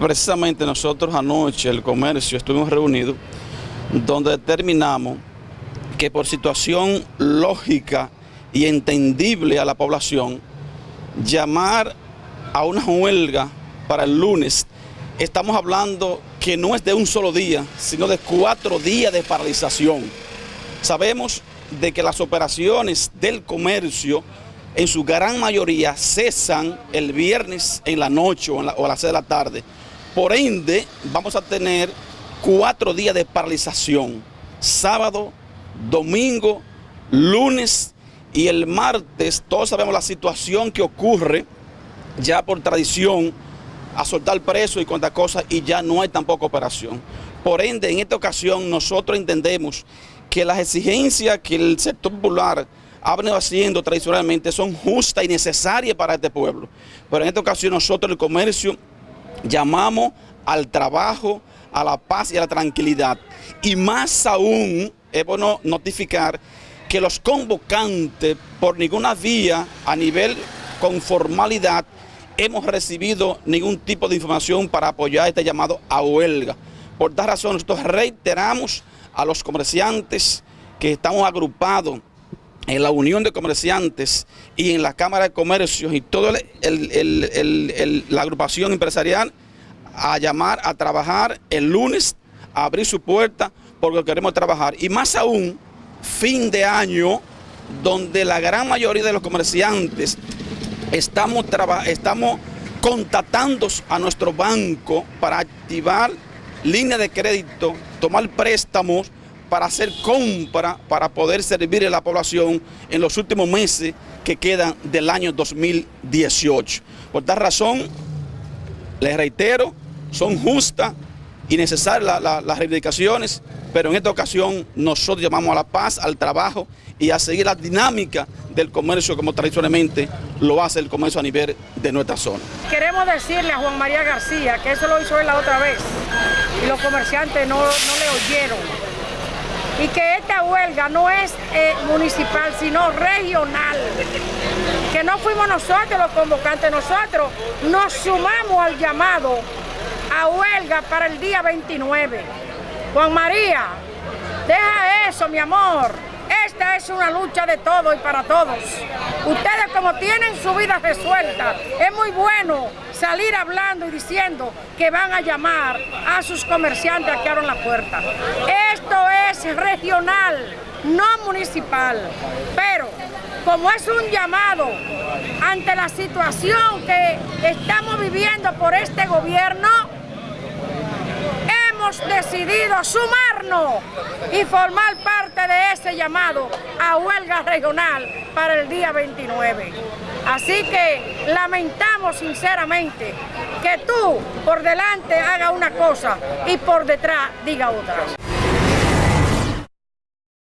Precisamente nosotros anoche, el comercio, estuvimos reunidos donde determinamos que por situación lógica y entendible a la población, llamar a una huelga para el lunes, estamos hablando que no es de un solo día, sino de cuatro días de paralización. Sabemos de que las operaciones del comercio en su gran mayoría cesan el viernes en la noche o, a las 6 de la tarde. Por ende, vamos a tener cuatro días de paralización. Sábado, domingo, lunes y el martes. Todos sabemos la situación que ocurre ya por tradición a soltar preso y cuantas cosas y ya no hay tampoco operación. Por ende, en esta ocasión nosotros entendemos que las exigencias que el sector popular ha venido haciendo tradicionalmente son justas y necesarias para este pueblo. Pero en esta ocasión nosotros el comercio llamamos al trabajo, a la paz y a la tranquilidad. Y más aún es bueno notificar que los convocantes por ninguna vía a nivel con formalidad hemos recibido ningún tipo de información para apoyar este llamado a huelga. Por tal razón nosotros reiteramos a los comerciantes que estamos agrupados en la Unión de Comerciantes y en la Cámara de Comercio y toda la agrupación empresarial a llamar a trabajar el lunes, a abrir su puerta porque queremos trabajar. Y más aún, fin de año, donde la gran mayoría de los comerciantes estamos, estamos contactando a nuestro banco para activar línea de crédito, tomar préstamos para hacer compra, para poder servir a la población en los últimos meses que quedan del año 2018. Por tal razón, les reitero, son justas y necesarias las reivindicaciones, pero en esta ocasión nosotros llamamos a la paz, al trabajo y a seguir la dinámica del comercio como tradicionalmente lo hace el comercio a nivel de nuestra zona. Queremos decirle a Juan María García que eso lo hizo él la otra vez y los comerciantes no, no le oyeron y que esta huelga no es eh, municipal, sino regional. Que no fuimos nosotros los convocantes, nosotros nos sumamos al llamado a huelga para el día 29. Juan María, deja eso, mi amor. Esta es una lucha de todos y para todos. Ustedes como tienen su vida resuelta, es muy bueno salir hablando y diciendo que van a llamar a sus comerciantes a que abran la puerta. Esto es regional, no municipal. Pero como es un llamado ante la situación que estamos viviendo por este gobierno, hemos decidido sumarnos y formar parte de ese llamado a huelga regional para el día 29. Así que lamentamos sinceramente que tú por delante haga una cosa y por detrás diga otra.